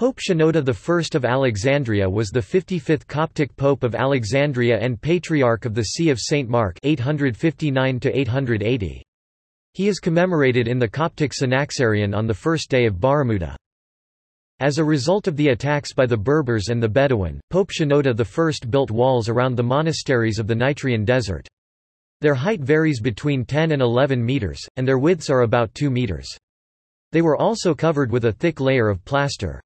Pope Shenouda I of Alexandria was the 55th Coptic Pope of Alexandria and Patriarch of the See of St. Mark 859 -880. He is commemorated in the Coptic Synaxarion on the first day of Baramuda. As a result of the attacks by the Berbers and the Bedouin, Pope Shenouda I built walls around the monasteries of the Nitrian desert. Their height varies between 10 and 11 meters, and their widths are about 2 meters. They were also covered with a thick layer of plaster.